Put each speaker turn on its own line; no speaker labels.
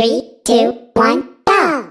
Three, two, one, go!